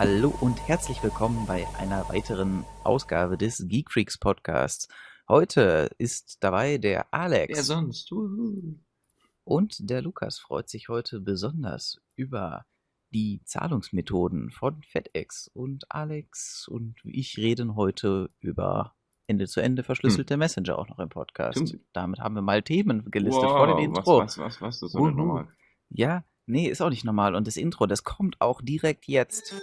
Hallo und herzlich willkommen bei einer weiteren Ausgabe des Geek Freaks Podcasts. Heute ist dabei der Alex. Wer sonst? Uhu. Und der Lukas freut sich heute besonders über die Zahlungsmethoden von FedEx. Und Alex und ich reden heute über Ende zu Ende verschlüsselte Messenger auch noch im Podcast. Stimmt. Damit haben wir mal Themen gelistet Wow, vor dem Intro. Was, was, was, was? Das ist normal. Ja, nee, ist auch nicht normal. Und das Intro, das kommt auch direkt jetzt.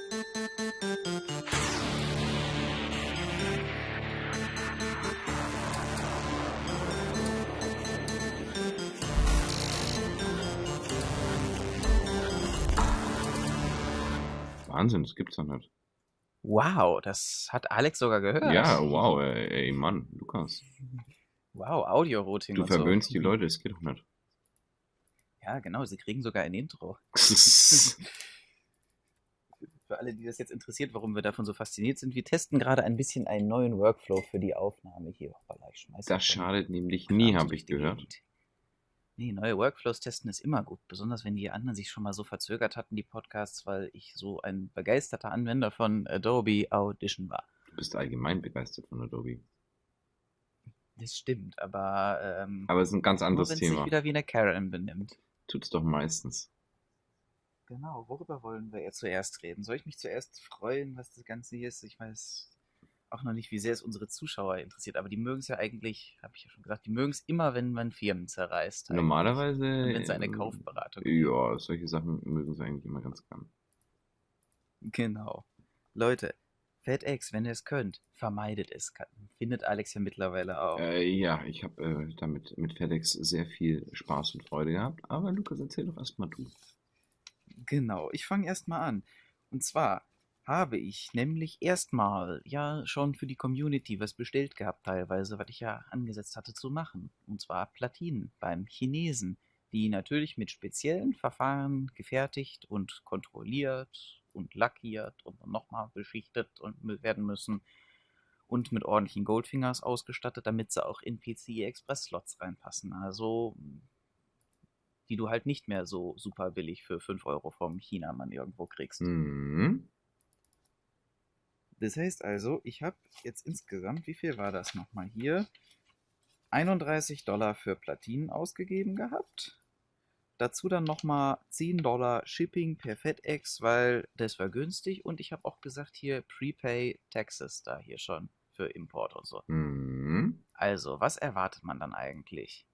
Wahnsinn, das gibt's doch nicht. Wow, das hat Alex sogar gehört. Ja, wow, ey, ey Mann, Lukas. Wow, Audio-Routing Du und so. verwöhnst die Leute, das geht doch nicht. Ja, genau, sie kriegen sogar ein Intro. Für alle, die das jetzt interessiert, warum wir davon so fasziniert sind, wir testen gerade ein bisschen einen neuen Workflow für die Aufnahme hier. Hoppala, ich Das schadet nämlich nie, habe ich gehört. Nee, neue Workflows testen ist immer gut, besonders wenn die anderen sich schon mal so verzögert hatten, die Podcasts, weil ich so ein begeisterter Anwender von Adobe Audition war. Du bist allgemein begeistert von Adobe. Das stimmt, aber, ähm, Aber es ist ein ganz nur anderes wenn es sich Thema. wieder wie eine Karen benimmt. Tut's doch meistens. Genau, worüber wollen wir jetzt zuerst reden? Soll ich mich zuerst freuen, was das Ganze hier ist? Ich weiß auch noch nicht, wie sehr es unsere Zuschauer interessiert, aber die mögen es ja eigentlich, habe ich ja schon gesagt, die mögen es immer, wenn man Firmen zerreißt. eigentlich. Normalerweise. Wenn es eine äh, Kaufberatung gibt. Ja, solche Sachen mögen sie eigentlich immer ganz gern. Genau. Leute, FedEx, wenn ihr es könnt, vermeidet es. Findet Alex ja mittlerweile auch. Äh, ja, ich habe äh, damit mit FedEx sehr viel Spaß und Freude gehabt. Aber Lukas, erzähl doch erstmal du. Genau, ich fange erstmal an. Und zwar habe ich nämlich erstmal ja schon für die Community was bestellt gehabt, teilweise, was ich ja angesetzt hatte zu machen. Und zwar Platinen beim Chinesen, die natürlich mit speziellen Verfahren gefertigt und kontrolliert und lackiert und nochmal beschichtet und werden müssen und mit ordentlichen Goldfingers ausgestattet, damit sie auch in PCI Express Slots reinpassen. Also die du halt nicht mehr so super billig für 5 Euro vom Chinamann irgendwo kriegst. Mhm. Das heißt also, ich habe jetzt insgesamt, wie viel war das nochmal hier? 31 Dollar für Platinen ausgegeben gehabt. Dazu dann nochmal 10 Dollar Shipping per FedEx, weil das war günstig. Und ich habe auch gesagt, hier Prepay Taxes da hier schon für Import und so. Mhm. Also, was erwartet man dann eigentlich?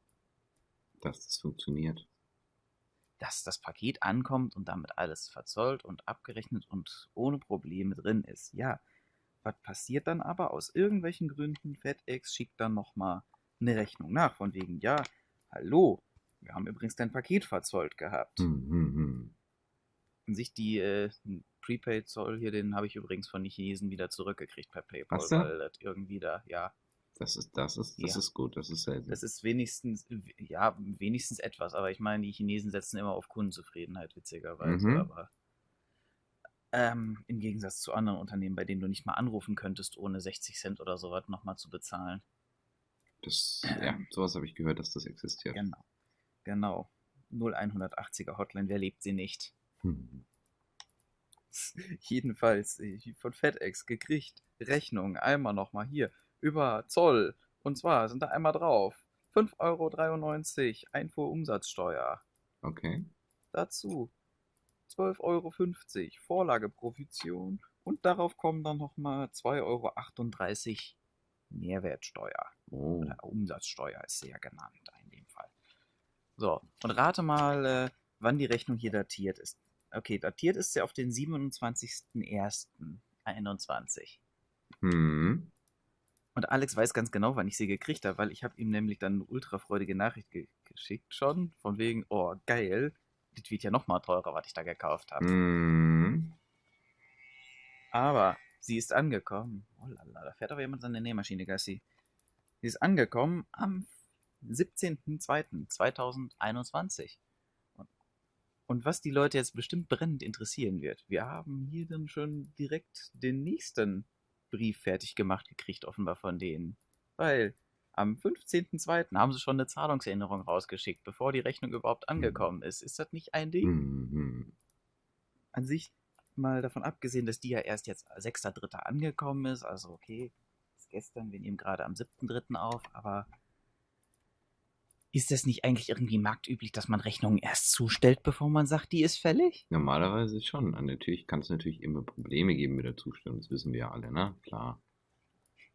Dass das funktioniert. dass das Paket ankommt und damit alles verzollt und abgerechnet und ohne Probleme drin ist. Ja, was passiert dann aber? Aus irgendwelchen Gründen, FedEx schickt dann nochmal eine Rechnung nach, von wegen, ja, hallo, wir haben übrigens dein Paket verzollt gehabt. Mhm. Und sich die äh, Prepaid-Zoll hier, den habe ich übrigens von den Chinesen wieder zurückgekriegt per PayPal, Hast du? weil das irgendwie da, ja, Das ist, das ist, das Ja. ist gut, das ist selten. das ist wenigstens, ja, wenigstens etwas, aber ich meine, die Chinesen setzen immer auf Kundenzufriedenheit, witzigerweise, Mhm. aber ähm, im Gegensatz zu anderen Unternehmen, bei denen du nicht mal anrufen könntest, ohne 60 Cent oder sowas nochmal zu bezahlen. Das, ja, sowas habe ich gehört, dass das existiert. Genau, genau. 0180er Hotline, wer lebt sie nicht? Hm. Jedenfalls äh, von FedEx gekriegt, Rechnung, einmal nochmal hier, über Zoll, und zwar sind da einmal drauf, 5,93 Euro Einfuhrumsatzsteuer. Okay. Dazu 12,50 Euro Vorlageprovision und darauf kommen dann nochmal 2,38 Euro Mehrwertsteuer. Oh. Oder Umsatzsteuer ist sie ja genannt in dem Fall. So, und rate mal, äh, wann die Rechnung hier datiert ist. Okay, datiert ist sie auf den 27.01.21. Hm. Und Alex weiß ganz genau, wann ich sie gekriegt habe, weil ich habe ihm nämlich dann eine ultrafreudige Nachricht ge geschickt schon, von wegen, oh geil, das wird ja nochmal teurer, was ich da gekauft habe. Hm. Aber sie ist angekommen. Oh lala, da fährt aber jemand seine Nähmaschine, Gassi. Sie ist angekommen am 17.02.2021. Und, und was die Leute jetzt bestimmt brennend interessieren wird, wir haben hier dann schon direkt den nächsten Brief fertig gemacht gekriegt, offenbar von denen. Weil am 15.02. haben sie schon eine Zahlungserinnerung rausgeschickt, bevor die Rechnung überhaupt angekommen ist. Ist das nicht ein Ding? Mhm. an sich mal davon abgesehen, dass die ja erst jetzt 6.3. angekommen ist, also okay, ist gestern, wir nehmen gerade am 7.3. auf, aber ist das nicht eigentlich irgendwie marktüblich, dass man Rechnungen erst zustellt, bevor man sagt, die ist fällig? Normalerweise schon. Natürlich kann es natürlich immer Probleme geben mit der Zustellung, das wissen wir ja alle, ne? Klar.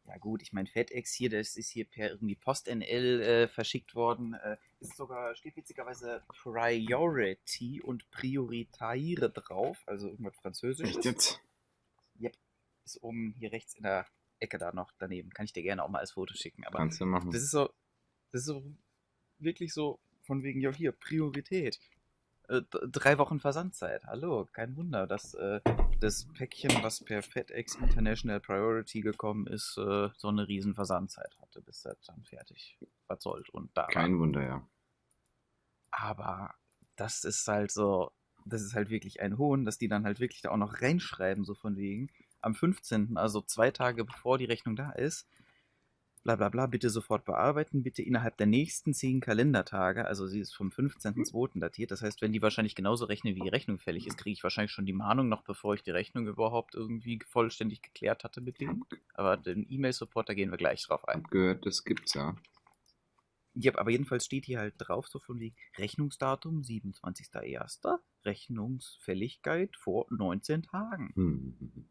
Ja gut, ich meine, FedEx hier, das ist hier per irgendwie PostNL äh, verschickt worden. Äh, ist sogar, steht witzigerweise Priority und Prioritaire drauf, also irgendwas Französisches. Echt jetzt? Yep. Ist oben hier rechts in der Ecke da noch daneben. Kann ich dir gerne auch mal als Foto schicken. Aber Kannst du machen. das ist so, das ist so wirklich so von wegen, ja hier, Priorität. Äh, drei Wochen Versandzeit. Hallo, kein Wunder, dass äh, das Päckchen, was per FedEx International Priority gekommen ist, äh, so eine riesen Versandzeit hatte, bis das dann fertig verzollt und da war. Kein Wunder, ja. Aber das ist halt so, das ist halt wirklich ein Hohn, dass die dann halt wirklich da auch noch reinschreiben, so von wegen, am 15., also zwei Tage bevor die Rechnung da ist, bla bla bla, bitte sofort bearbeiten, bitte innerhalb der nächsten zehn Kalendertage, also sie ist vom 15.02. datiert, das heißt, wenn die wahrscheinlich genauso rechnen, wie die Rechnung fällig ist, kriege ich wahrscheinlich schon die Mahnung, noch bevor ich die Rechnung überhaupt irgendwie vollständig geklärt hatte mit denen. Aber den E-Mail-Support, da gehen wir gleich drauf ein. Gehört, das gibt's ja. Ja, aber jedenfalls steht hier halt drauf, so von wegen Rechnungsdatum 27.01. Rechnungsfälligkeit vor 19 Tagen. Hm.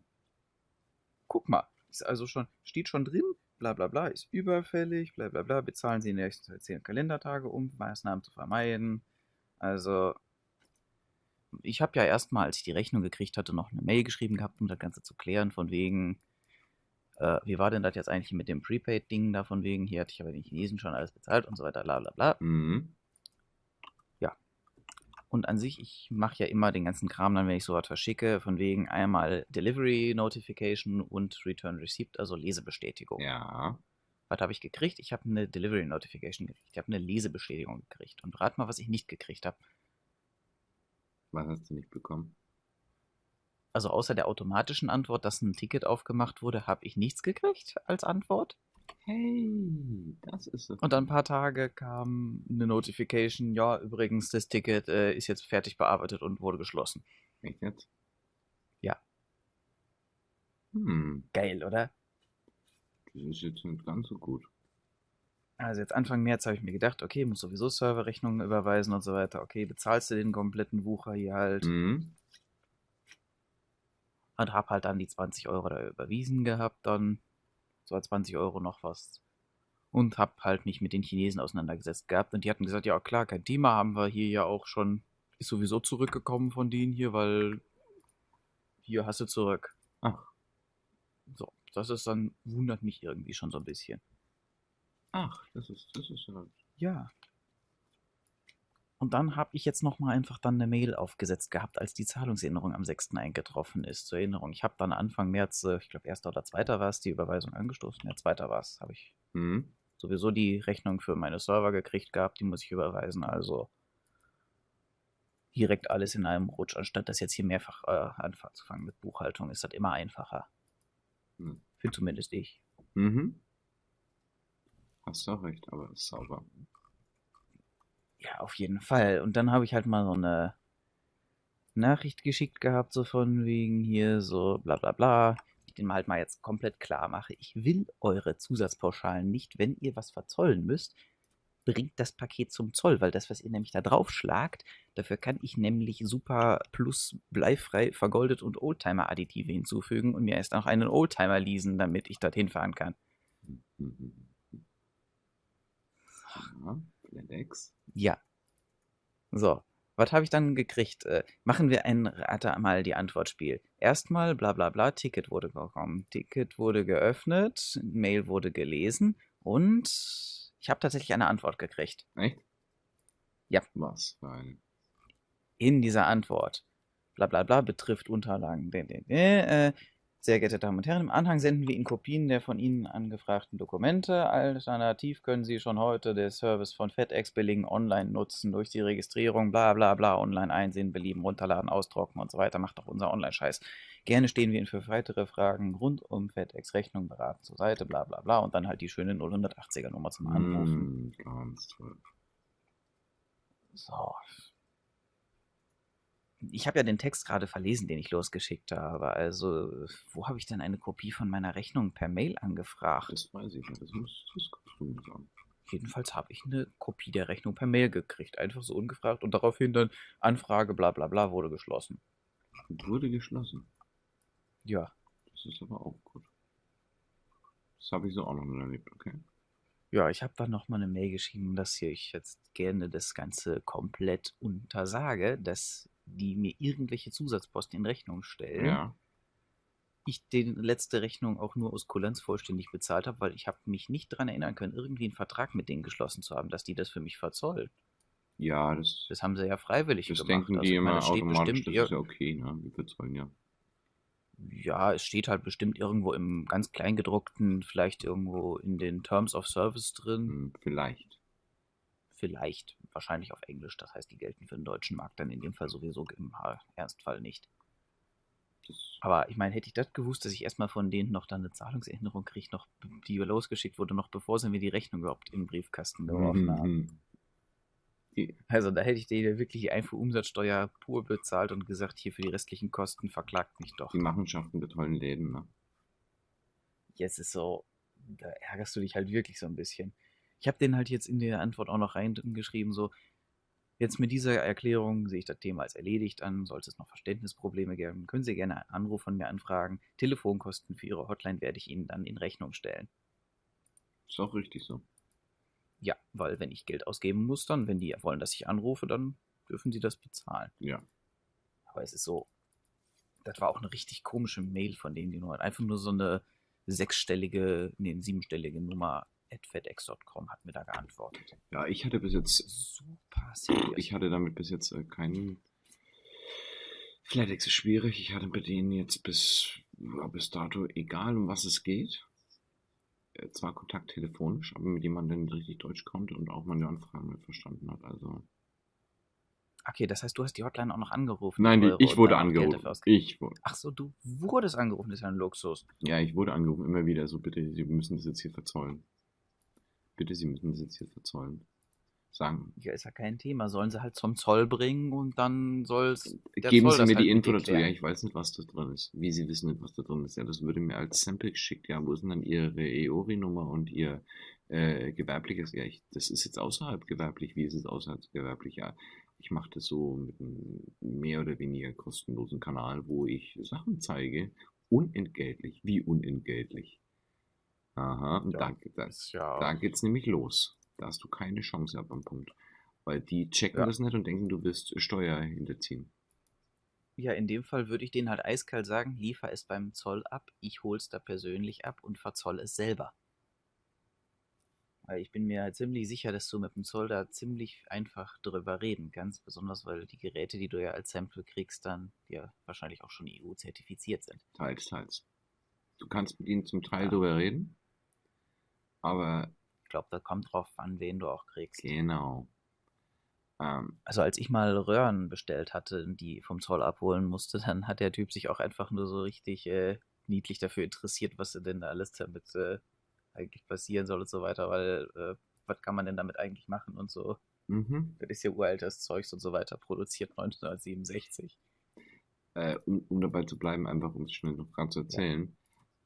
Guck mal, ist also schon, steht schon drin, bla bla bla, ist überfällig, bla bla bla, bezahlen Sie in den nächsten 10 Kalendertage, um Maßnahmen zu vermeiden. Also, ich habe ja erstmal, als ich die Rechnung gekriegt hatte, noch eine Mail geschrieben gehabt, um das Ganze zu klären, von wegen, äh, wie war denn das jetzt eigentlich mit dem Prepaid-Ding da, von wegen, hier hatte ich aber den Chinesen schon alles bezahlt und so weiter, bla bla bla. Mhm. Und an sich, ich mache ja immer den ganzen Kram dann, wenn ich sowas verschicke, von wegen einmal Delivery Notification und Return Receipt, also Lesebestätigung. Ja. Was habe ich gekriegt? Ich habe eine Delivery Notification gekriegt. Ich habe eine Lesebestätigung gekriegt. Und rat mal, was ich nicht gekriegt habe. Was hast du nicht bekommen? Also außer der automatischen Antwort, dass ein Ticket aufgemacht wurde, habe ich nichts gekriegt als Antwort. Hey, das ist es. Und dann ein paar Tage kam eine Notification, ja, übrigens, das Ticket äh, ist jetzt fertig bearbeitet und wurde geschlossen. Echt jetzt? Ja. Hm, Geil, oder? das ist jetzt nicht ganz so gut. Also jetzt Anfang März habe ich mir gedacht, okay, muss sowieso Serverrechnungen überweisen und so weiter. Okay, bezahlst du den kompletten Wucher hier halt. Mhm. Und hab halt dann die 20 Euro da überwiesen gehabt, dann so 20 Euro noch was. Und hab halt mich mit den Chinesen auseinandergesetzt gehabt. Und die hatten gesagt, ja klar, kein Thema, haben wir hier ja auch schon, ist sowieso zurückgekommen von denen hier, weil hier hast du zurück. Ach, So, das ist dann, wundert mich irgendwie schon so ein bisschen. ach, das ist, das ist ja. Ja. Und dann habe ich jetzt nochmal einfach dann eine Mail aufgesetzt gehabt, als die Zahlungserinnerung am 6. eingetroffen ist. Zur Erinnerung, ich habe dann Anfang März, äh, ich glaube 1. oder 2. war es, die Überweisung angestoßen. Ja, 2. war es, habe ich Mhm. sowieso die Rechnung für meine Server gekriegt gehabt, die muss ich überweisen. Also direkt alles in einem Rutsch, anstatt das jetzt hier mehrfach äh, anzufangen mit Buchhaltung, ist das immer einfacher. Hm. Finde zumindest ich. Mhm. Hast du auch recht, aber ist sauber. Ja, auf jeden Fall. Und dann habe ich halt mal so eine Nachricht geschickt gehabt, so von wegen hier, so bla bla bla. Ich den halt mal jetzt komplett klar mache. Ich will eure Zusatzpauschalen nicht, wenn ihr was verzollen müsst. Bringt das Paket zum Zoll, weil das, was ihr nämlich da drauf schlagt, dafür kann ich nämlich super plus bleifrei vergoldet und Oldtimer-Additive hinzufügen und mir erst noch einen Oldtimer leasen, damit ich dorthin fahren kann. Mhm. Ja, FedEx. Ja. So, was habe ich dann gekriegt? Äh, machen wir ein Rate mal die Antwortspiel. Erstmal bla bla bla, Ticket wurde bekommen. Ticket wurde geöffnet, Mail wurde gelesen und ich habe tatsächlich eine Antwort gekriegt. Echt? Ja. Was für eine? In dieser Antwort. Bla bla bla betrifft Unterlagen. Äh, sehr geehrte Damen und Herren, im Anhang senden wir Ihnen Kopien der von Ihnen angefragten Dokumente. Alternativ können Sie schon heute den Service von FedEx Billing online nutzen durch die Registrierung, bla bla bla, online einsehen, belieben, runterladen, ausdrucken und so weiter. Macht doch unser Online-Scheiß. Gerne stehen wir Ihnen für weitere Fragen rund um FedEx Rechnung beraten zur Seite, bla bla bla und dann halt die schöne 080er Nummer zum Anrufen. Mm, ganz toll. So. Ich habe ja den Text gerade verlesen, den ich losgeschickt habe. Also, wo habe ich denn eine Kopie von meiner Rechnung per Mail angefragt? Das weiß ich nicht. Das muss du mir sagen. Jedenfalls habe ich eine Kopie der Rechnung per Mail gekriegt. Einfach so ungefragt. Und daraufhin dann Anfrage, bla bla bla, wurde geschlossen. Und wurde geschlossen. Ja. Das ist aber auch gut. Das habe ich so auch noch nicht erlebt, okay? Ja, ich habe dann nochmal eine Mail geschrieben, dass hier ich jetzt gerne das Ganze komplett untersage, dass die mir irgendwelche Zusatzposten in Rechnung stellen. Ja. Ich die letzte Rechnung auch nur aus Kulanz vollständig bezahlt habe, weil ich habe mich nicht daran erinnern können, irgendwie einen Vertrag mit denen geschlossen zu haben, dass die das für mich verzollen. Ja, das, Das haben sie ja freiwillig das gemacht. denken Also die ich meine, immer automatisch. bestimmt Das ist ja okay, ne? Wir verzollen ja. Ja, es steht halt bestimmt irgendwo im ganz Kleingedruckten, vielleicht irgendwo in den Terms of Service drin. Hm, vielleicht. Vielleicht, wahrscheinlich auf Englisch. Das heißt, die gelten für den deutschen Markt dann in dem Fall sowieso im Ernstfall nicht. Aber ich meine, hätte ich das gewusst, dass ich erstmal von denen noch dann eine Zahlungserinnerung kriege, noch, die losgeschickt wurde, noch bevor sie mir die Rechnung überhaupt in den Briefkasten geworfen haben. Mhm. Also da hätte ich denen wirklich die Einfuhrumsatzsteuer pur bezahlt und gesagt, hier für die restlichen Kosten verklagt mich doch. die Machenschaften der tollen Läden, ne? Jetzt ist so, da ärgerst du dich halt wirklich so ein bisschen. Ich habe denen halt jetzt in der Antwort auch noch reingeschrieben, so, jetzt mit dieser Erklärung sehe ich das Thema als erledigt an. Sollte es noch Verständnisprobleme geben, können Sie gerne einen Anruf von mir anfragen. Telefonkosten für Ihre Hotline werde ich Ihnen dann in Rechnung stellen. Ist auch richtig so. Ja, weil wenn ich Geld ausgeben muss, dann, wenn die wollen, dass ich anrufe, dann dürfen sie das bezahlen. Ja. Aber es ist so, das war auch eine richtig komische Mail von denen, die nur einfach nur so eine sechsstellige, nee, eine siebenstellige Nummer at fedex.com hat mir da geantwortet. Ja, ich hatte bis jetzt, Super serious. ich hatte damit bis jetzt äh, keinen. FedEx ist schwierig. Ich hatte bei denen jetzt bis, ja, bis dato, egal um was es geht, äh, zwar Kontakt telefonisch, aber mit jemandem, der richtig Deutsch konnte und auch meine Anfragen mit verstanden hat. Also. okay, das heißt, du hast die Hotline auch noch angerufen. Nein, die, ich wurde angerufen. Ich wurde. Ach so, du wurdest angerufen, das ist ja ein Luxus. Ja, ich wurde angerufen, immer wieder. So, bitte, Sie müssen das jetzt hier verzollen. Bitte, Sie müssen das jetzt hier verzollen. Sagen. Ja, ist ja kein Thema. Sollen sie halt zum Zoll bringen und dann soll's. der Geben Zoll Sie mir halt die Info dazu. Ja, ich weiß nicht, was da drin ist. Wie Sie wissen nicht, was da drin ist. Ja, das würde mir als Sample geschickt. Ja, wo ist denn dann Ihre EORI-Nummer und Ihr äh, gewerbliches? Ja, ich, das ist jetzt außerhalb gewerblich. Wie ist es außerhalb gewerblich? Ja, ich mache das so mit einem mehr oder weniger kostenlosen Kanal, wo ich Sachen zeige. Unentgeltlich. Wie unentgeltlich? Aha, und Ja, da, da, Ist ja da geht's nämlich los. Da hast du keine Chance ab am Punkt. Weil die checken Ja. das nicht und denken, du willst Steuer hinterziehen. Ja, in dem Fall würde ich denen halt eiskalt sagen, liefer es beim Zoll ab, ich hol's da persönlich ab und verzoll es selber. Weil ich bin mir halt ziemlich sicher, dass du mit dem Zoll da ziemlich einfach drüber reden kannst, besonders weil die Geräte, die du ja als Sample kriegst, dann ja wahrscheinlich auch schon EU-zertifiziert sind. Teils, teils. Du kannst mit ihnen zum Teil Ja. drüber reden, aber Ich glaube, da kommt drauf an, wen du auch kriegst. genau. Ähm, Also als ich mal Röhren bestellt hatte, die vom Zoll abholen musste, dann hat der Typ sich auch einfach nur so richtig äh, niedlich dafür interessiert, was denn da alles damit äh, eigentlich passieren soll und so weiter, weil äh, was kann man denn damit eigentlich machen und so. mhm. Das ist ja uraltes Zeugs und so weiter, produziert 1967. äh, um, um dabei zu bleiben, einfach um es schnell noch gerade zu erzählen.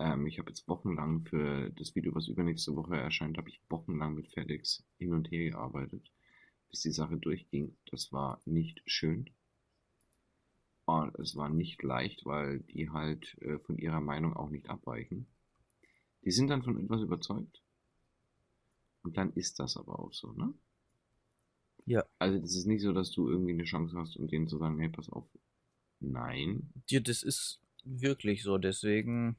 Ähm, ich habe jetzt wochenlang für das Video, was übernächste Woche erscheint, habe ich wochenlang mit FedEx hin und her gearbeitet, bis die Sache durchging. Das war nicht schön. Und es war nicht leicht, weil die halt äh, von ihrer Meinung auch nicht abweichen. Die sind dann von etwas überzeugt. Und dann ist das aber auch so, ne? Ja. Also das ist nicht so, dass du irgendwie eine Chance hast, um denen zu sagen, hey, pass auf. Nein. Ja, das ist wirklich so, deswegen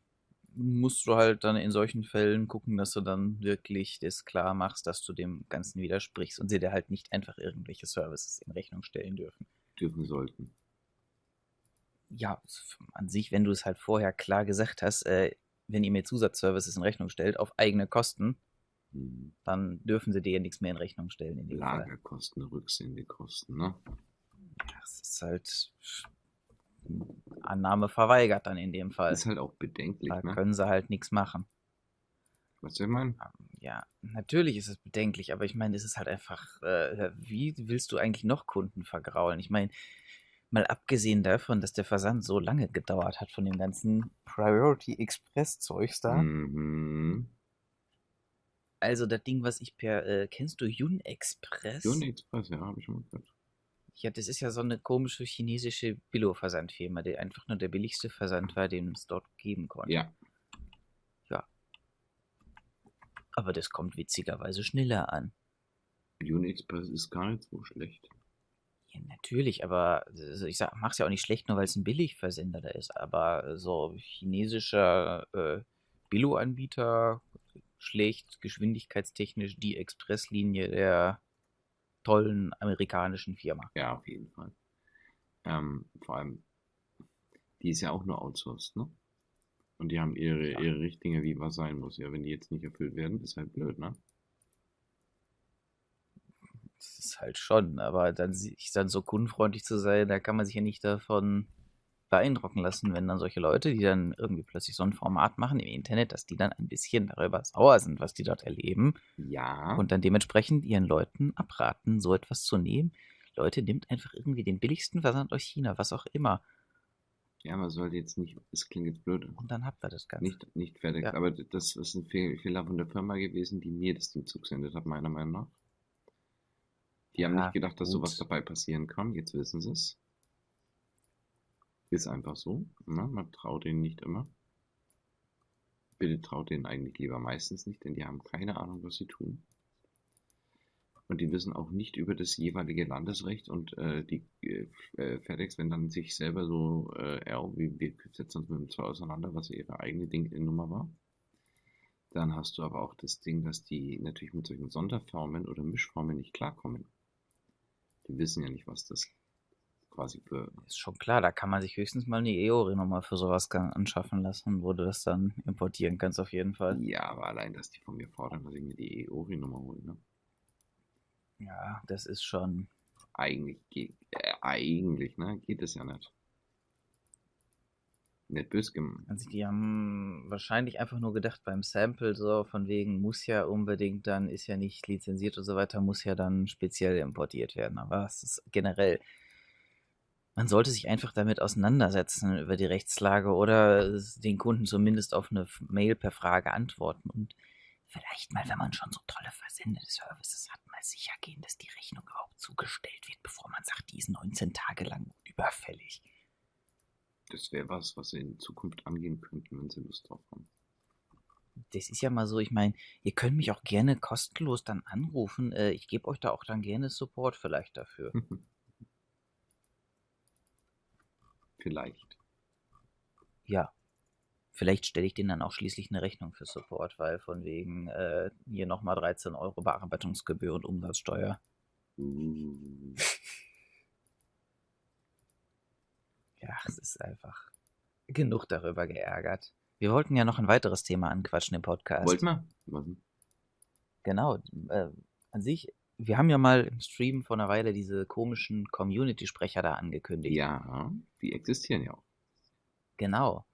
musst du halt dann in solchen Fällen gucken, dass du dann wirklich das klar machst, dass du dem Ganzen widersprichst und sie dir halt nicht einfach irgendwelche Services in Rechnung stellen dürfen. Dürfen sollten. ja, an sich, wenn du es halt vorher klar gesagt hast, äh, wenn ihr mir Zusatzservices in Rechnung stellt, auf eigene Kosten, Hm. dann dürfen sie dir ja nichts mehr in Rechnung stellen in dem Fall. Lagerkosten, Rücksendekosten, ne? Das ist halt Annahme verweigert dann in dem Fall. Ist halt auch bedenklich, Da ne? können sie halt nichts machen. Was meinen? Ähm, Ja, natürlich ist es bedenklich, aber ich meine, es ist halt einfach, äh, wie willst du eigentlich noch Kunden vergraulen? Ich meine, Mal abgesehen davon, dass der Versand so lange gedauert hat von dem ganzen Priority Express Zeugs da. Mhm. Also das Ding, was ich per, äh, kennst du Yun Express? Yun Express, ja, habe ich schon mal gehört. Ja, das ist ja so eine komische chinesische Billo-Versandfirma, die einfach nur der billigste Versand war, den es dort geben konnte. Ja. Ja. Aber das kommt witzigerweise schneller an. Yun Express ist gar nicht so schlecht. Ja, natürlich, aber also ich sag, mach's ja auch nicht schlecht, nur weil es ein Billigversender da ist. Aber so chinesischer äh, Billo-Anbieter schlägt geschwindigkeitstechnisch die Expresslinie der tollen amerikanischen Firma. Ja, auf jeden Fall. Ähm, vor allem, die ist ja auch nur outsourced, ne? Und die haben ihre, Ja. ihre Richtlinge, wie was sein muss. Ja, wenn die jetzt nicht erfüllt werden, ist halt blöd, ne? Das ist halt schon, aber dann dann so kundenfreundlich zu sein, da kann man sich ja nicht davon beeindrucken lassen, wenn dann solche Leute, die dann irgendwie plötzlich so ein Format machen im Internet, dass die dann ein bisschen darüber sauer sind, was die dort erleben Ja. und dann dementsprechend ihren Leuten abraten, so etwas zu nehmen. Leute, nimmt einfach irgendwie den billigsten Versand aus China, was auch immer. ja, man sollte jetzt nicht, es klingt jetzt blöd, Und dann habt ihr das Ganze. nicht, nicht fertig. Ja. Aber das ist ein Fehl- Fehler von der Firma gewesen, die mir das Ding zugesendet hat, meiner Meinung nach. Die haben Ja, nicht gedacht, dass gut. sowas dabei passieren kann. Jetzt wissen sie es. Ist einfach so. Ne? Man traut ihnen nicht immer. Bitte traut denen eigentlich lieber meistens nicht, denn die haben keine Ahnung, was sie tun. Und die wissen auch nicht über das jeweilige Landesrecht und äh, die äh, äh, FedEx, wenn dann sich selber so, äh, ja, wie wir setzen uns mit dem zwei auseinander, was ihre eigene Ding-Nummer war. Dann hast du aber auch das Ding, dass die natürlich mit solchen Sonderformen oder Mischformen nicht klarkommen. Die wissen ja nicht, was das quasi für. Ist schon klar, da kann man sich höchstens mal eine EORI-Nummer für sowas anschaffen lassen, wo du das dann importieren kannst auf jeden Fall. Ja, aber allein, dass die von mir fordern, dass ich mir die EORI-Nummer hole, ne? Ja, das ist schon. Eigentlich geht, äh, eigentlich, ne? Geht es ja nicht. Nicht bös gemeint. Also die haben wahrscheinlich einfach nur gedacht beim Sample so von wegen muss ja unbedingt dann, ist ja nicht lizenziert und so weiter, muss ja dann speziell importiert werden. Aber es ist generell, man sollte sich einfach damit auseinandersetzen über die Rechtslage oder den Kunden zumindest auf eine Mail per Frage antworten und vielleicht mal, wenn man schon so tolle Versendeservices hat, mal sicher gehen, dass die Rechnung überhaupt zugestellt wird, bevor man sagt, die ist 19 Tage lang überfällig. Das wäre was, was sie in Zukunft angehen könnten, wenn sie Lust drauf haben. Das ist ja mal so, ich meine, ihr könnt mich auch gerne kostenlos dann anrufen. Äh, ich gebe euch da auch dann gerne Support vielleicht dafür. Vielleicht. Ja. Vielleicht stelle ich denen dann auch schließlich eine Rechnung für Support, weil von wegen äh, hier nochmal 13 Euro Bearbeitungsgebühr und Umsatzsteuer. Uh, Ja, es ist einfach genug darüber geärgert. Wir wollten ja noch ein weiteres Thema anquatschen im Podcast. wollt mal? Was denn? Genau. Äh, an sich, wir haben ja mal im Stream vor einer Weile diese komischen Community-Sprecher da angekündigt. Ja, die existieren ja auch. Genau.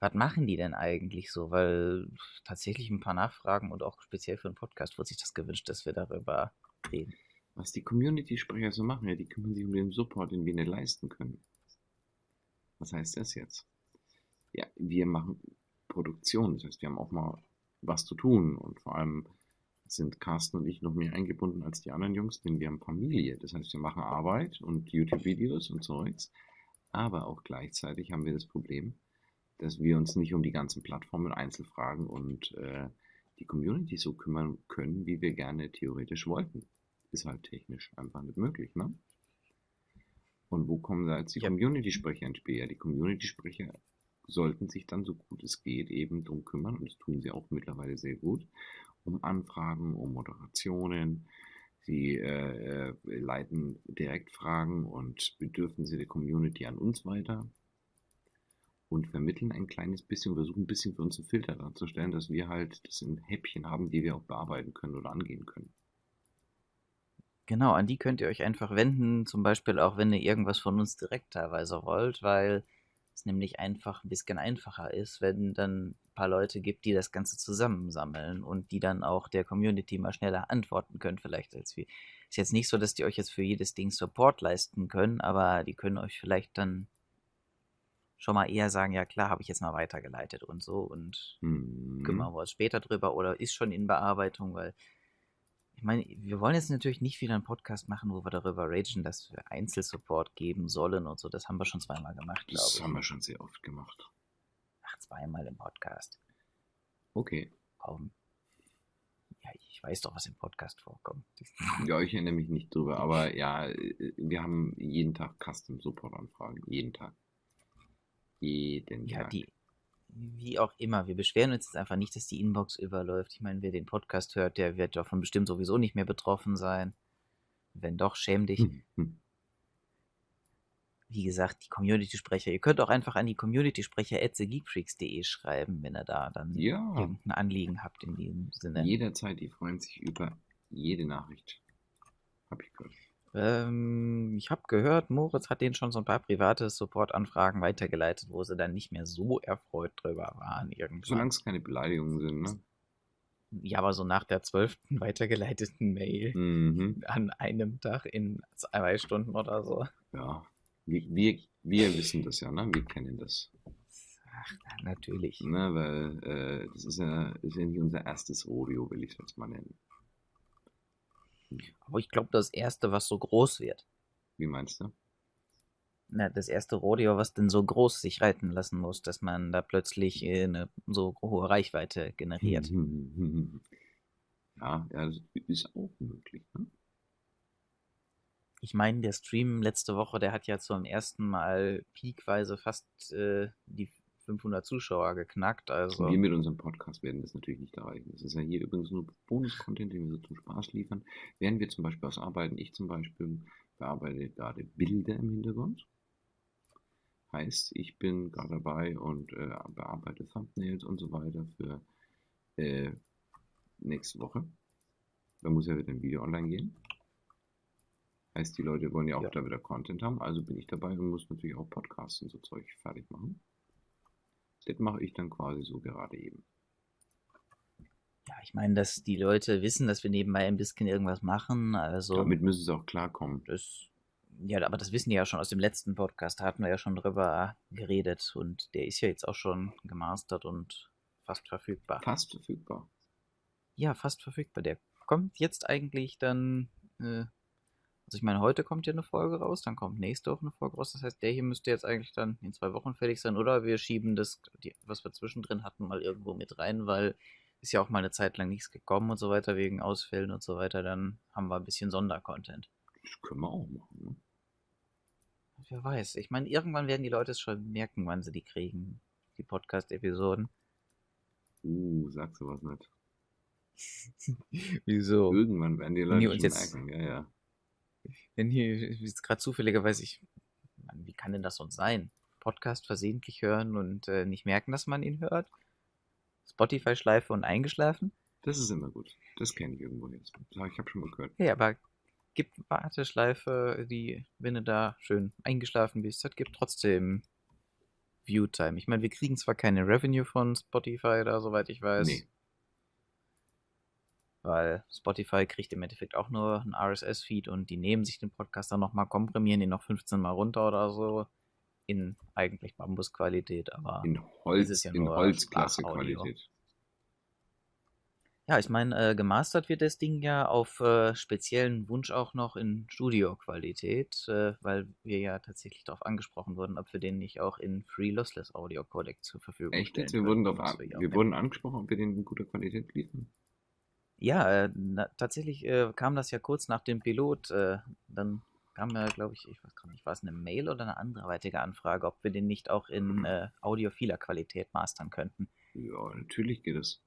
Was machen die denn eigentlich so? Weil tatsächlich ein paar Nachfragen und auch speziell für einen Podcast wird sich das gewünscht, dass wir darüber reden. Was die Community-Sprecher so machen, ja, die kümmern sich um den Support, den wir nicht leisten können. Was heißt das jetzt? Ja, wir machen Produktion, das heißt, wir haben auch mal was zu tun und vor allem sind Carsten und ich noch mehr eingebunden als die anderen Jungs, denn wir haben Familie. Das heißt, wir machen Arbeit und YouTube-Videos und Zeugs, aber auch gleichzeitig haben wir das Problem, dass wir uns nicht um die ganzen Plattformen, Einzelfragen und äh, die Community so kümmern können, wie wir gerne theoretisch wollten. Ist halt technisch einfach nicht möglich, ne? Und wo kommen da jetzt die Ja. Community-Sprecher ins Spiel? Ja, die Community-Sprecher sollten sich dann so gut es geht eben drum kümmern, und das tun sie auch mittlerweile sehr gut, um Anfragen, um Moderationen. Sie äh, äh, leiten direkt Fragen und Bedürfnisse der Community an uns weiter und vermitteln ein kleines bisschen, versuchen ein bisschen für uns einen Filter darzustellen, dass wir halt das in Häppchen haben, die wir auch bearbeiten können oder angehen können. Genau, an die könnt ihr euch einfach wenden, zum Beispiel auch wenn ihr irgendwas von uns direkt teilweise wollt, weil es nämlich einfach ein bisschen einfacher ist, wenn dann ein paar Leute gibt, die das Ganze zusammensammeln und die dann auch der Community mal schneller antworten können, vielleicht als wir. Ist jetzt nicht so, dass die euch jetzt für jedes Ding Support leisten können, aber die können euch vielleicht dann schon mal eher sagen, ja klar, habe ich jetzt mal weitergeleitet und so und Mhm. kümmern wir uns später drüber oder ist schon in Bearbeitung, weil meine, wir wollen jetzt natürlich nicht wieder einen Podcast machen, wo wir darüber ragen, dass wir Einzelsupport geben sollen und so. Das haben wir schon zweimal gemacht, glaube Das ich. haben wir schon sehr oft gemacht. Ach, zweimal im Podcast. Okay. Kaum. Ja, ich weiß doch, was im Podcast vorkommt. Ja, ich erinnere mich nicht drüber, aber ja, äh, wir haben jeden Tag Custom Support Anfragen. Jeden Tag. Jeden Ja, Tag. die, wie auch immer, wir beschweren uns jetzt einfach nicht, dass die Inbox überläuft. Ich meine, wer den Podcast hört, der wird davon bestimmt sowieso nicht mehr betroffen sein. Wenn doch, schäm dich. Hm, hm. Wie gesagt, die Community-Sprecher. Ihr könnt auch einfach an die Community-Sprecher at thegeekfreaks.de schreiben, wenn ihr da dann Ja, irgendein Anliegen habt in diesem Sinne. jederzeit, die freuen sich über jede Nachricht. Hab ich gehört. Ähm, ich habe gehört, Moritz hat denen schon so ein paar private Support-Anfragen weitergeleitet, wo sie dann nicht mehr so erfreut drüber waren irgendwann. Solange es keine Beleidigungen sind, ne? Ja, aber so nach der zwölften weitergeleiteten Mail Mhm. an einem Tag in zwei Stunden oder so. Ja. Wir, wir, wir wissen das ja, ne? Wir kennen das. Ach, na, natürlich. Ne? Weil äh, das ist ja, ist ja nicht unser erstes Rodeo, will ich es jetzt mal nennen. Aber ich glaube, das erste, was so groß wird. Wie meinst du? Na, das erste Rodeo, was denn so groß sich reiten lassen muss, dass man da plötzlich äh, eine so hohe Reichweite generiert. Ja, ja, das ist auch möglich. Ne? Ich meine, der Stream letzte Woche, der hat ja zum ersten Mal peakweise fast äh, die 500 Zuschauer geknackt. Also Wir mit unserem Podcast werden das natürlich nicht erreichen. Das ist ja hier übrigens nur Bonus-Content, den wir so zum Spaß liefern. Während wir zum Beispiel was arbeiten, ich zum Beispiel bearbeite gerade Bilder im Hintergrund. Heißt, ich bin gerade dabei und äh, bearbeite Thumbnails und so weiter für äh, nächste Woche. Da muss ja wieder ein Video online gehen. Heißt, die Leute wollen ja auch Ja. da wieder Content haben, also bin ich dabei und muss natürlich auch Podcasts und so Zeug fertig machen. Das mache ich dann quasi so gerade eben. ja, ich meine, dass die Leute wissen, dass wir nebenbei ein bisschen irgendwas machen. Also Damit müssen sie auch klarkommen. das, ja, aber das wissen die ja schon aus dem letzten Podcast. Da hatten wir ja schon drüber geredet und der ist ja jetzt auch schon gemastert und fast verfügbar. Fast verfügbar. Ja, fast verfügbar. Der kommt jetzt eigentlich dann. Äh, also ich meine, heute kommt ja eine Folge raus, dann kommt nächste Woche eine Folge raus. Das heißt, der hier müsste jetzt eigentlich dann in zwei Wochen fertig sein. Oder wir schieben das, die, was wir zwischendrin hatten, mal irgendwo mit rein, weil ist ja auch mal eine Zeit lang nichts gekommen und so weiter, wegen Ausfällen und so weiter. Dann haben wir ein bisschen Sondercontent. Das können wir auch machen. Ne? Wer weiß. Ich meine, irgendwann werden die Leute es schon merken, wann sie die kriegen, die Podcast-Episoden. Uh, sagst du was nicht. Wieso? Irgendwann werden die Leute die schon uns jetzt- merken. Ja, ja. Wenn hier jetzt gerade zufälligerweise, ich, Mann, wie kann denn das sonst sein? Podcast versehentlich hören und äh, nicht merken, dass man ihn hört? Spotify-Schleife und eingeschlafen? Das ist immer gut. Das kenne ich irgendwo jetzt. Ich habe schon mal gehört. Ja, aber gibt Warteschleife, die, wenn du da schön eingeschlafen bist, das gibt trotzdem Viewtime. Ich meine, wir kriegen zwar keine Revenue von Spotify da, soweit ich weiß. Nee. Weil Spotify kriegt im Endeffekt auch nur einen RSS-Feed und die nehmen sich den Podcast dann nochmal, komprimieren ihn noch 15 Mal runter oder so. In eigentlich Bambusqualität, aber. In Holz, ist ja in Holzklasse-Qualität. Ja, ich meine, äh, gemastert wird das Ding ja auf äh, speziellen Wunsch auch noch in Studio-Qualität, äh, weil wir ja tatsächlich darauf angesprochen wurden, ob wir den nicht auch in Free Lossless Audio Codec zur Verfügung Echt stellen jetzt? Wir wurden, ja wir wurden angesprochen, ob wir den in guter Qualität liefern. Ja, äh, na, tatsächlich äh, kam das ja kurz nach dem Pilot. Äh, dann kam ja, glaube ich, ich weiß gar nicht, war es eine Mail oder eine anderweitige Anfrage, ob wir den nicht auch in äh, audiophiler Qualität mastern könnten. Ja, natürlich geht es.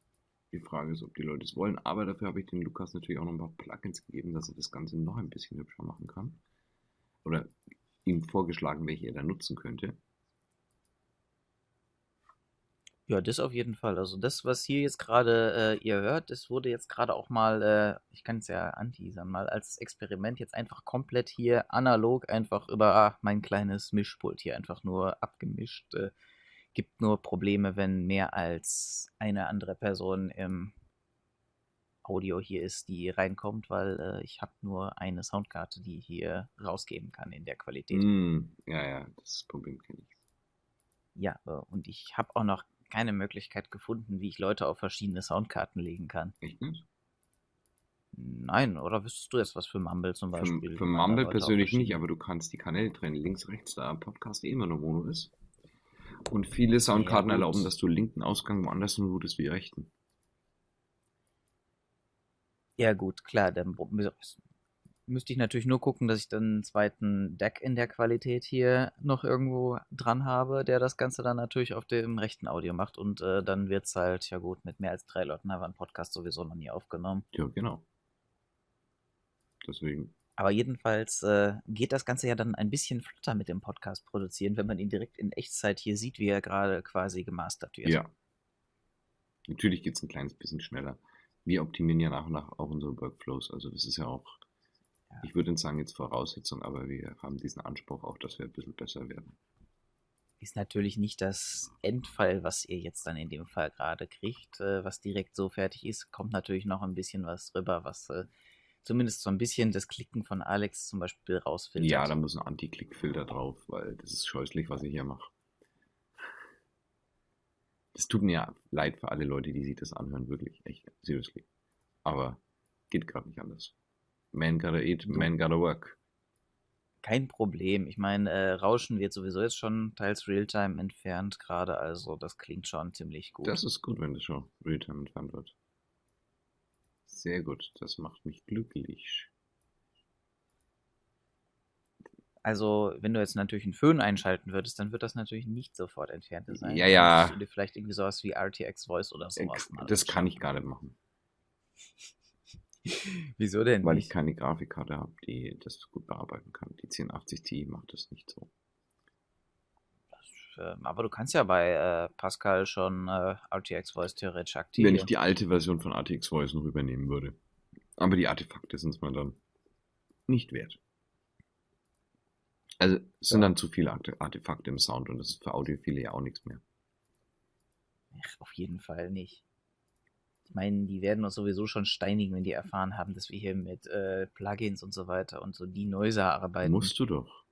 Die Frage ist, ob die Leute es wollen. Aber dafür habe ich dem Lukas natürlich auch noch ein paar Plugins gegeben, dass er das Ganze noch ein bisschen hübscher machen kann. Oder ihm vorgeschlagen, welche er da nutzen könnte. Ja, das auf jeden Fall. Also das, was hier jetzt gerade äh, ihr hört, das wurde jetzt gerade auch mal, äh, ich kann es ja anteasern, mal als Experiment jetzt einfach komplett hier analog einfach über ah, mein kleines Mischpult hier einfach nur abgemischt. Äh, gibt nur Probleme, wenn mehr als eine andere Person im Audio hier ist, die reinkommt, weil äh, ich habe nur eine Soundkarte, die hier rausgeben kann in der Qualität. Mm, ja, ja, das Problem kenne ich. Ja, äh, und ich habe auch noch keine Möglichkeit gefunden, wie ich Leute auf verschiedene Soundkarten legen kann. Echt nicht? Nein, oder wüsstest du jetzt was für Mumble zum Für, Beispiel? für da Mumble Leute persönlich nicht, aber du kannst die Kanäle trennen. Links, rechts, da Podcast eh immer nur Mono ist. Und viele Soundkarten gut. erlauben, dass du linken Ausgang woanders routest wie rechten. Ja, gut, klar, dann müsste ich natürlich nur gucken, dass ich dann einen zweiten Deck in der Qualität hier noch irgendwo dran habe, der das Ganze dann natürlich auf dem rechten Audio macht. Und äh, dann wird's halt, ja gut, mit mehr als drei Leuten haben wir einen Podcast sowieso noch nie aufgenommen. Ja, genau. Deswegen. Aber jedenfalls äh, geht das Ganze ja dann ein bisschen flotter mit dem Podcast produzieren, wenn man ihn direkt in Echtzeit hier sieht, wie er gerade quasi gemastert wird. Ja. Natürlich geht es ein kleines bisschen schneller. Wir optimieren ja nach und nach auch unsere Workflows. Also das ist ja auch, Ja. ich würde nicht sagen jetzt Voraussetzung, aber wir haben diesen Anspruch auch, dass wir ein bisschen besser werden. Ist natürlich nicht das Endfall, was ihr jetzt dann in dem Fall gerade kriegt, äh, was direkt so fertig ist. Kommt natürlich noch ein bisschen was drüber, was äh, zumindest so ein bisschen das Klicken von Alex zum Beispiel rausfiltert. Ja, da muss ein Anti-Click-Filter drauf, weil das ist scheußlich, was ich hier mache. Das tut mir ja leid für alle Leute, die sich das anhören, wirklich, echt, seriously. Aber geht gerade nicht anders. Man gotta eat, man gotta work. Kein Problem. Ich meine, äh, Rauschen wird sowieso jetzt schon teils Realtime entfernt gerade, also das klingt schon ziemlich gut. Das ist gut, wenn das schon Realtime entfernt wird. Sehr gut, das macht mich glücklich. Also, wenn du jetzt natürlich einen Föhn einschalten würdest, dann wird das natürlich nicht sofort entfernt sein. Ja, Dann ja. müsstest du dir vielleicht irgendwie sowas wie RTX Voice oder sowas mal Das kann ich gar nicht machen, Wieso denn weil ich keine Grafikkarte habe, die das gut bearbeiten kann. Die 1080 Ti macht das nicht so. Ähm, Aber du kannst ja bei äh, Pascal schon äh, RTX Voice theoretisch Wenn aktivieren. ich die alte Version von RTX Voice noch übernehmen würde. Aber die Artefakte sind es mir dann nicht wert. Also es sind Ja. dann zu viele Arte- Artefakte im Sound und das ist für Audiophile ja auch nichts mehr. Ach, auf jeden Fall nicht. Ich meine, die werden uns sowieso schon steinigen, wenn die erfahren haben, dass wir hier mit äh, Plugins und so weiter und so die Noiser arbeiten. Musst du doch.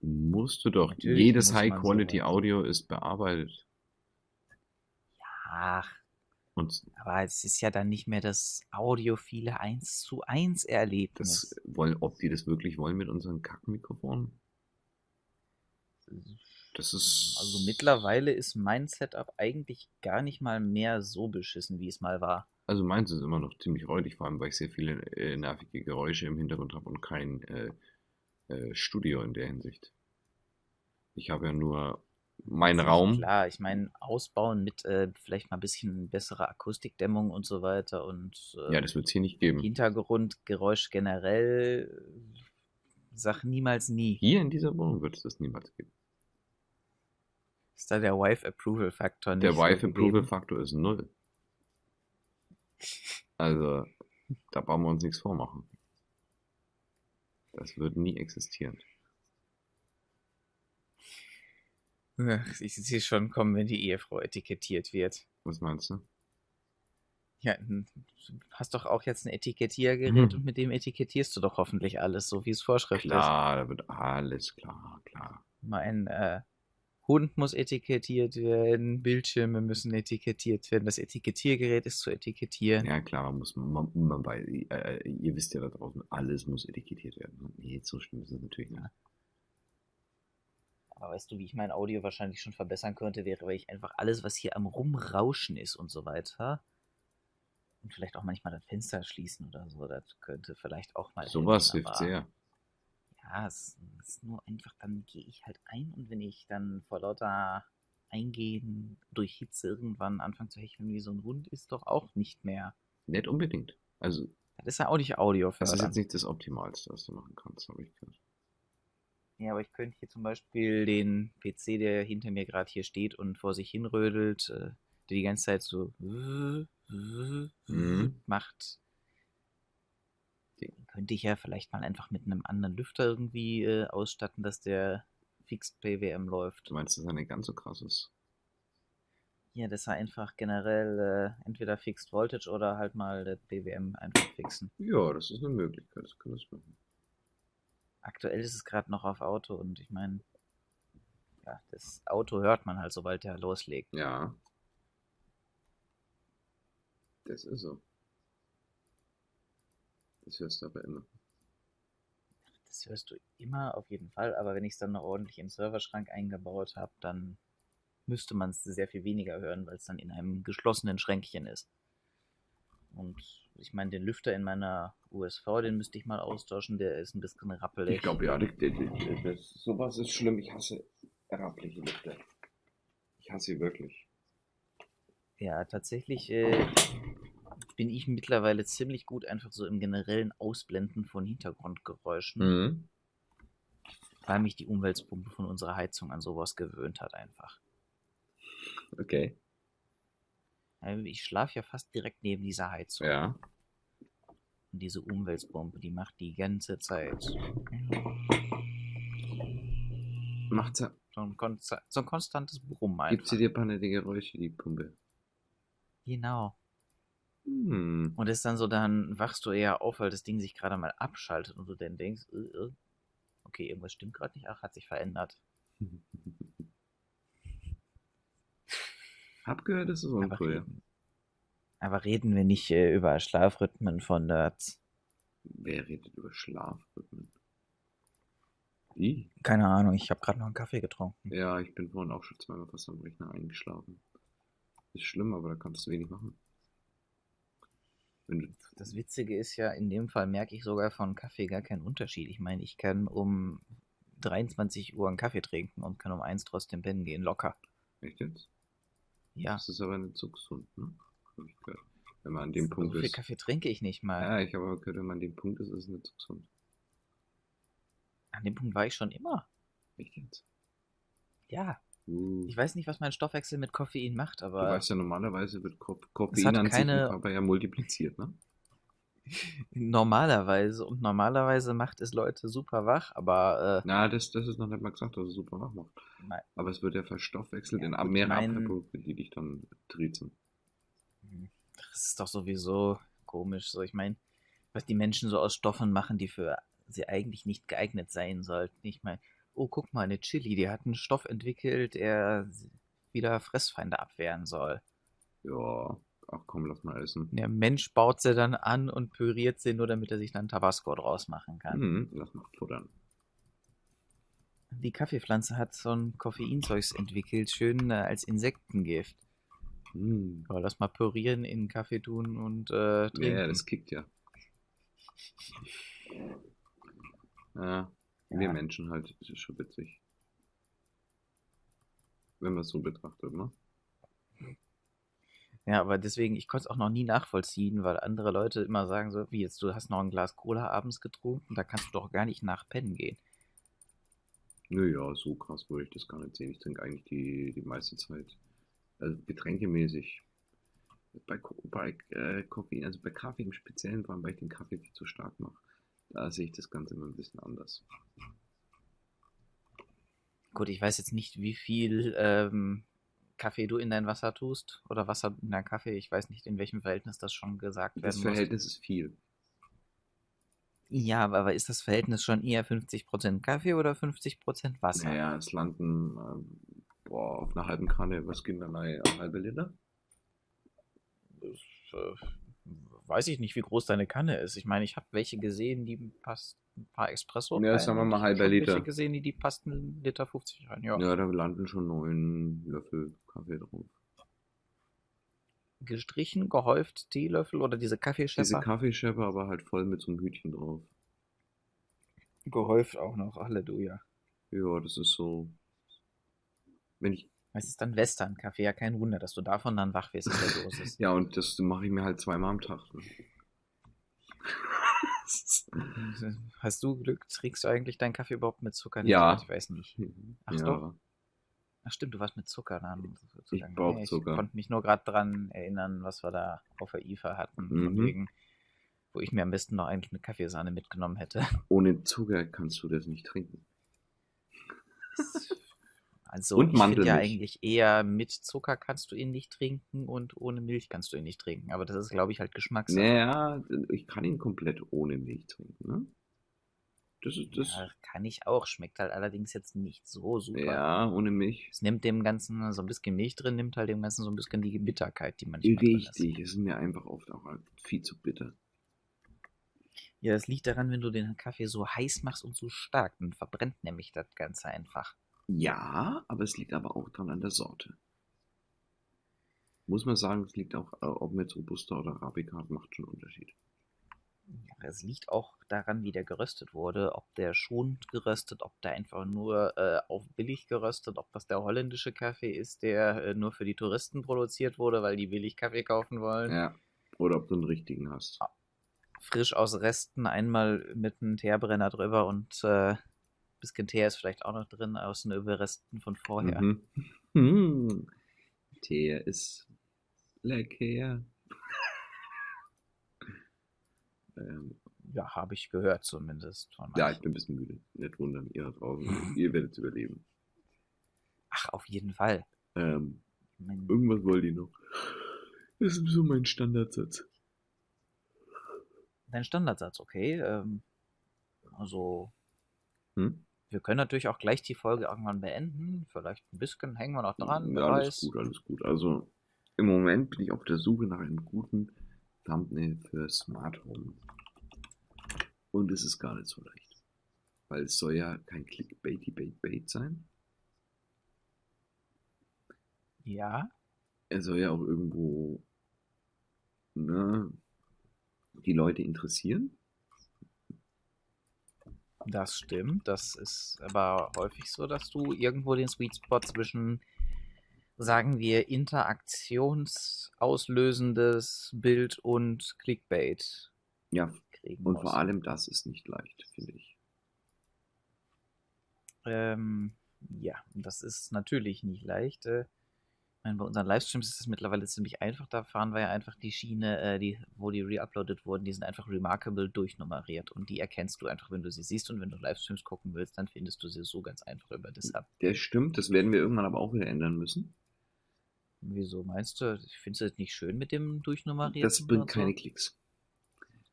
Musst du doch. Natürlich Jedes muss man High-Quality sowas. Audio ist bearbeitet. Ach, Und aber es ist ja dann nicht mehr das audiophile 1 zu 1 Erlebnis. das wollen, ob die das wirklich wollen mit unseren Kackmikrofonen? Das ist. Also mittlerweile ist mein Setup eigentlich gar nicht mal mehr so beschissen, wie es mal war. Also meins ist immer noch ziemlich räudig, vor allem weil ich sehr viele äh, nervige Geräusche im Hintergrund habe und kein äh, äh, Studio in der Hinsicht. Ich habe ja nur meinen Raum. Klar, ich meine, ausbauen mit äh, vielleicht mal ein bisschen bessere Akustikdämmung und so weiter und äh, Ja, das wird es hier nicht geben. Hintergrundgeräusch generell. äh, Sag niemals nie. Hier in dieser Wohnung wird es das niemals geben. Ist da der Wife Approval Faktor nicht Der Wife Approval? Faktor ist null. Also, da brauchen wir uns nichts vormachen. Das wird nie existieren. Ich sehe schon kommen, wenn die Ehefrau etikettiert wird. Was meinst du? Ja, du hast doch auch jetzt ein Etikettiergerät Mhm. und mit dem etikettierst du doch hoffentlich alles, so wie es Vorschrift ist. Klar, da wird alles klar, klar. Mein äh, Hund muss etikettiert werden, Bildschirme müssen etikettiert werden, das Etikettiergerät ist zu etikettieren. Ja, klar, man muss man, man bei, äh, ihr wisst ja da draußen, alles muss etikettiert werden. Nee, so schlimm ist es natürlich nicht. Aber weißt du, wie ich mein Audio wahrscheinlich schon verbessern könnte, wäre, weil ich einfach alles, was hier am Rumrauschen ist und so weiter, und vielleicht auch manchmal das Fenster schließen oder so, das könnte vielleicht auch mal Sowas hilft sehr. Ja, es ist nur einfach, dann gehe ich halt ein und wenn ich dann vor lauter Eingehen durch Hitze irgendwann anfange zu hecheln wie so ein Hund, ist doch auch nicht mehr. Nicht unbedingt. Also, Das ist ja auch nicht Audio das ist jetzt nicht das Optimalste, was du machen kannst, habe ich gehört. Ja, aber ich könnte hier zum Beispiel den PC, der hinter mir gerade hier steht und vor sich hinrödelt, äh, der die ganze Zeit so Mhm. macht, könnte ich ja vielleicht mal einfach mit einem anderen Lüfter irgendwie äh, ausstatten, dass der Fixed PWM läuft. Du meinst, dass er nicht ganz so krass ist? Ja, dass er einfach generell äh, entweder Fixed Voltage oder halt mal der PWM einfach fixen. Ja, das ist eine Möglichkeit, das kann das machen. Aktuell ist es gerade noch auf Auto und ich meine, ja, das Auto hört man halt, sobald der loslegt. Ja. Das ist so. Das hörst du aber immer. Das hörst du immer auf jeden Fall, aber wenn ich es dann noch ordentlich im Serverschrank eingebaut habe, dann müsste man es sehr viel weniger hören, weil es dann in einem geschlossenen Schränkchen ist. Und ich meine, den Lüfter in meiner USV, den müsste ich mal austauschen, der ist ein bisschen rappelig. Ich glaube, ja, das, das, das, das, sowas ist schlimm. Ich hasse rappliche Lüfter. Ich hasse sie wirklich. Ja, tatsächlich äh, bin ich mittlerweile ziemlich gut einfach so im generellen Ausblenden von Hintergrundgeräuschen, Mhm. weil mich die Umweltpumpe von unserer Heizung an sowas gewöhnt hat einfach. Okay. Ich schlafe ja fast direkt neben dieser Heizung. Ja. Und diese Umweltbombe, die macht die ganze Zeit Macht sie, so ein, konsta so ein konstantes Brummen gibt sie dir ein paar nette Geräusche, die Pumpe? Genau. Hm. Und ist dann so, dann wachst du eher auf, weil das Ding sich gerade mal abschaltet und du dann denkst, äh, äh, okay, irgendwas stimmt gerade nicht, ach, hat sich verändert. Hab gehört, das ist Aber uncool. reden, aber reden wir nicht äh, über Schlafrhythmen von Nerds. Wer redet über Schlafrhythmen? Wie? Keine Ahnung, ich habe gerade noch einen Kaffee getrunken. Ja, ich bin vorhin auch schon zweimal fast am Rechner eingeschlafen. Ist schlimm, aber da kannst du wenig machen. Das Witzige ist ja, in dem Fall merke ich sogar von Kaffee gar keinen Unterschied. Ich meine, ich kann um 23 Uhr einen Kaffee trinken und kann um 1 trotzdem pennen gehen, locker. echt jetzt? Ja, Das ist aber nicht so gesund, ne? Wenn man an dem so Punkt viel ist. Kaffee trinke ich nicht mal. Ja, ich habe aber gehört, wenn man an dem Punkt ist, ist es nicht so gesund. An dem Punkt war ich schon immer. Echt jetzt? Ja, Uh. ich weiß nicht, was mein Stoffwechsel mit Koffein macht, Du aber weißt ja, normalerweise wird Ko Koffein an sich keine- im Körper ja multipliziert, ne? normalerweise und normalerweise macht es Leute super wach, aber äh, Na, das, das ist noch nicht mal gesagt, dass es super wach macht. nein. Aber es wird ja verstoffwechselt Ja, in gut, mehrere mein- Abfallprodukte, die dich dann triezen. Das ist doch sowieso komisch. So, ich meine, was die Menschen so aus Stoffen machen, die für sie eigentlich nicht geeignet sein sollten. Ich meine, oh, guck mal, eine Chili, die hat einen Stoff entwickelt, der wieder Fressfeinde abwehren soll. Ja, ach komm, lass mal essen. Der Mensch baut sie dann an und püriert sie nur, damit er sich dann Tabasco draus machen kann. Mhm, lass mal futtern. Die Kaffeepflanze hat so ein Koffeinzeugs entwickelt, schön äh, als Insektengift. Mhm. Ja, lass mal pürieren, in Kaffee tun und äh, trinken. ja, das kickt ja. Ja, wir Ja. Menschen halt, das ist schon witzig. Wenn man es so betrachtet, ne? Ja, aber deswegen, ich konnte es auch noch nie nachvollziehen, weil andere Leute immer sagen so, wie jetzt, du hast noch ein Glas Cola abends getrunken, da kannst du doch gar nicht nach pennen gehen. Naja, so krass würde ich das gar nicht sehen. Ich trinke eigentlich die, die meiste Zeit, also getränkemäßig. Bei, bei äh, Koffein, also bei Kaffee im Speziellen, vor allem weil ich den Kaffee viel zu stark mache, da sehe ich das Ganze immer ein bisschen anders. Gut, ich weiß jetzt nicht, wie viel ähm, Kaffee du in dein Wasser tust oder Wasser in dein Kaffee. Ich weiß nicht, in welchem Verhältnis das schon gesagt Das werden muss. Verhältnis ist viel. Ja, aber ist das Verhältnis schon eher 50% Kaffee oder 50% Wasser? Naja, es landen ähm, boah, auf einer halben Kanne, was gibt denn eine halbe Liter? Das, äh, weiß ich nicht, wie groß deine Kanne ist. Ich meine, ich habe welche gesehen, die passt ein paar Espresso Ja, rein sagen wir mal ich halber Liter. welche gesehen, die, die passten Liter 50 rein. Ja. Ja, da landen schon neun Löffel Kaffee drauf. Gestrichen, gehäuft, Teelöffel oder diese Diese Kaffeeschäpper? Kaffeeschäpper aber halt voll mit so einem Hütchen drauf. gehäuft auch noch, Halleluja. Ja, das ist so. Wenn ich. Es ist dann Western-Kaffee, ja kein Wunder, dass du davon dann wach wirst in der Dosis. Ja, und das mache ich mir halt zweimal am Tag. Ne? Hast du Glück? Trinkst du eigentlich deinen Kaffee überhaupt mit Zucker? Ja. Ich weiß nicht. Ach ja. doch. Ach stimmt, du warst mit Zucker dann. Ich sozusagen. brauch Nee, Zucker. Ich konnte mich nur gerade dran erinnern, was wir da auf der IFA hatten. Von Mhm. wegen, wo ich mir am besten noch eigentlich eine Kaffeesahne mitgenommen hätte. Ohne Zucker kannst du das nicht trinken. Also Und ich finde ja eigentlich eher mit Zucker kannst du ihn nicht trinken und ohne Milch kannst du ihn nicht trinken. Aber das ist, glaube ich, halt Geschmackssache. Naja, ich kann ihn komplett ohne Milch trinken, ne? Das ist das. Ja, kann ich auch. Schmeckt halt allerdings jetzt nicht so super. Ja, ohne Milch. Es nimmt dem Ganzen so ein bisschen Milch drin, nimmt halt dem Ganzen so ein bisschen die Bitterkeit, die drin ist. Richtig, es ist mir einfach oft auch viel zu bitter. Ja, das liegt daran, wenn du den Kaffee so heiß machst und so stark, dann verbrennt nämlich das Ganze einfach. Ja, aber es liegt aber auch dran an der Sorte. Muss man sagen, es liegt auch, äh, ob man jetzt Robusta oder Arabica hat, macht schon einen Unterschied. Ja, Es liegt auch daran, wie der geröstet wurde, ob der schonend geröstet, ob der einfach nur äh, auf billig geröstet, ob das der holländische Kaffee ist, der äh, nur für die Touristen produziert wurde, weil die billig Kaffee kaufen wollen. Ja. Oder ob du einen richtigen hast. Frisch aus Resten, einmal mit einem Teerbrenner drüber und äh, bisschen Teer ist vielleicht auch noch drin aus den Überresten von vorher. Mhm. Hm. Tee ist lecker. ähm, Ja, habe ich gehört zumindest. Von ja, ich bin ein bisschen müde. Nicht wundern, ihr da draußen. ihr werdet überleben. Ach, auf jeden Fall. Ähm, irgendwas wollt ihr noch. Das ist so mein Standardsatz. dein Standardsatz, okay. Ähm, also, Hm? Wir können natürlich auch gleich die Folge irgendwann beenden. Vielleicht ein bisschen hängen wir noch dran, Ja, alles weiß. gut, alles gut. Also im Moment bin ich auf der Suche nach einem guten Thumbnail für Smart Home. Und es ist gar nicht so leicht. Weil es soll ja kein Clickbaity Bait Bait sein. Ja, Er soll ja auch irgendwo ne, die Leute interessieren. Das stimmt. Das ist aber häufig so, dass du irgendwo den Sweet Spot zwischen, sagen wir, interaktionsauslösendes Bild und Clickbait Ja, kriegen und musst. vor allem das ist nicht leicht, finde ich. Ähm, ja, das ist natürlich nicht leicht. Äh, meine, bei unseren Livestreams ist es mittlerweile ziemlich einfach. Da fahren wir ja einfach die Schiene, äh, die, wo die reuploadet wurden, die sind einfach remarkable durchnummeriert. Und die erkennst du einfach, wenn du sie siehst. Und wenn du Livestreams gucken willst, dann findest du sie so ganz einfach über das ab. Der stimmt, das werden wir irgendwann aber auch wieder ändern müssen. Wieso meinst du? Findest du das nicht schön mit dem Durchnummerieren? Das bringt keine Klicks.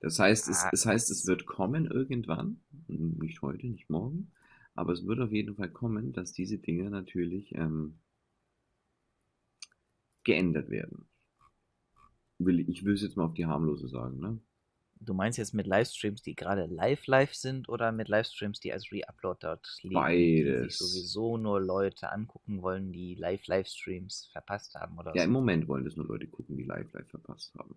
Das heißt, es, Ah. es heißt, es wird kommen irgendwann, nicht heute, nicht morgen, aber es wird auf jeden Fall kommen, dass diese Dinge natürlich ähm, geändert werden. Will, ich will es jetzt mal auf die harmlose sagen, ne? Du meinst jetzt mit Livestreams, die gerade live live sind oder mit Livestreams, die als Reupload dort liegen, die Beides. sich sowieso nur Leute angucken wollen, die live Livestreams verpasst haben oder Ja, so? im Moment wollen das nur Leute gucken, die live live verpasst haben.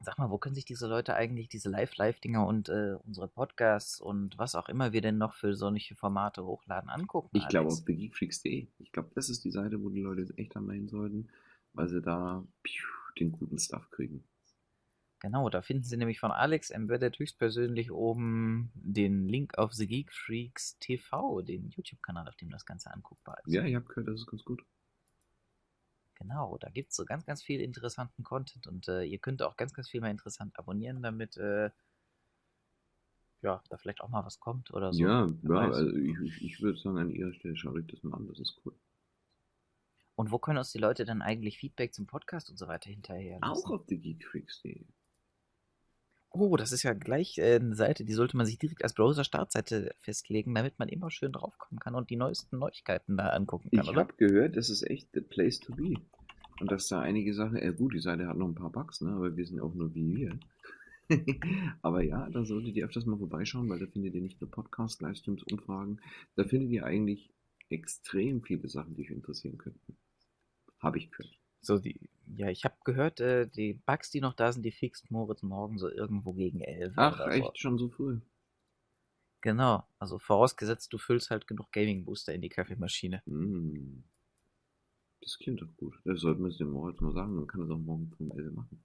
Sag mal, wo können sich diese Leute eigentlich diese Live-Live-Dinger und äh, unsere Podcasts und was auch immer wir denn noch für solche Formate hochladen angucken? Ich glaube auf thegeekfreaks.de. Ich glaube, das ist die Seite, wo die Leute jetzt echt hin sollten, weil sie da piu, den guten Stuff kriegen. Genau, da finden Sie nämlich von Alex Embedded höchstpersönlich oben den Link auf The Geek Freaks TV, den YouTube-Kanal, auf dem das Ganze anguckbar ist. Ja, ich habe gehört, das ist ganz gut. Genau, da gibt es so ganz, ganz viel interessanten Content und äh, ihr könnt auch ganz, ganz viel mal interessant abonnieren, damit äh, ja, da vielleicht auch mal was kommt oder so. Ja, ja also ich, ich, ich würde sagen, an ihrer Stelle schaut euch das mal an, das ist cool. Und wo können uns die Leute dann eigentlich Feedback zum Podcast und so weiter hinterher lassen? Auch auf thegeekfreaks.de. Oh, das ist ja gleich äh, eine Seite, die sollte man sich direkt als Browser-Startseite festlegen, damit man immer schön draufkommen kann und die neuesten Neuigkeiten da angucken kann, Ich oder? habe gehört, das ist echt the place to be. Und dass da einige Sachen, äh, gut, die Seite hat noch ein paar Bugs, ne, aber wir sind auch nur wie wir. aber ja, da solltet ihr öfters mal vorbeischauen, weil da findet ihr nicht nur Podcasts, Livestreams, Umfragen, da findet ihr eigentlich extrem viele Sachen, die euch interessieren könnten. Habe ich gehört. So die, ja, ich habe gehört, äh, die Bugs, die noch da sind, die fixt Moritz morgen so irgendwo gegen 11 Ach, oder so. echt schon so früh. Genau, also vorausgesetzt, du füllst halt genug Gaming-Booster in die Kaffeemaschine. Mm. Das klingt doch gut. Das sollten wir es dem Moritz mal sagen, dann kann er es auch morgen um 11 machen.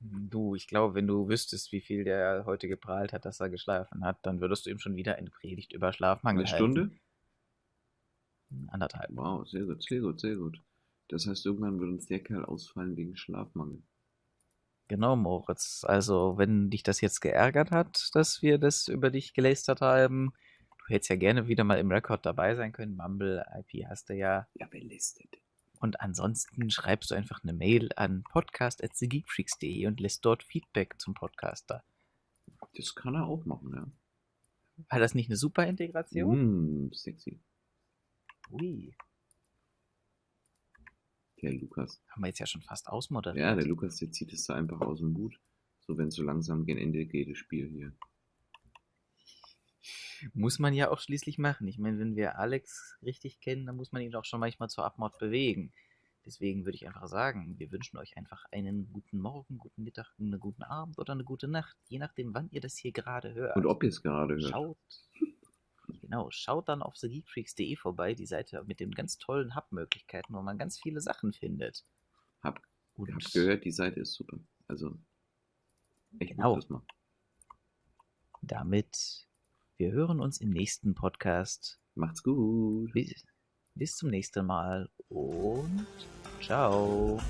Du, ich glaube, wenn du wüsstest, wie viel der heute geprahlt hat, dass er geschlafen hat, dann würdest du ihm schon wieder eine Predigt über Schlafmangel Eine Stunde? halten. Anderthalb. Wow, sehr gut, sehr gut, sehr gut. Das heißt, irgendwann wird uns der Kerl ausfallen wegen Schlafmangel. Genau, Moritz. Also, wenn dich das jetzt geärgert hat, dass wir das über dich gelästert haben, du hättest ja gerne wieder mal im Rekord dabei sein können. Mumble IP hast du ja. Ja, belistet. Und ansonsten schreibst du einfach eine Mail an podcast.thegeekfreaks.de und lässt dort Feedback zum Podcaster. Das kann er auch machen, ja. War das nicht eine super Integration? Mm, sexy. Ui, Der Lukas. haben wir jetzt ja schon fast ausmoderiert. Ja, der Lukas, der zieht es da einfach aus dem Hut. So, wenn es so langsam gegen Ende geht, das Spiel hier. Muss man ja auch schließlich machen. Ich meine, wenn wir Alex richtig kennen, dann muss man ihn auch schon manchmal zur Abmord bewegen. Deswegen würde ich einfach sagen, wir wünschen euch einfach einen guten Morgen, guten Mittag, einen guten Abend oder eine gute Nacht, je nachdem, wann ihr das hier gerade hört. Und ob ihr es gerade hört. Schaut, genau, schaut dann auf thegeekfreaks.de vorbei, die Seite mit den ganz tollen Hub-Möglichkeiten, wo man ganz viele Sachen findet. Hab, Und hab gehört, die Seite ist super. Also, echt Genau. das mal. damit, wir hören uns im nächsten Podcast. Macht's gut. Bis, bis zum nächsten Mal und ciao.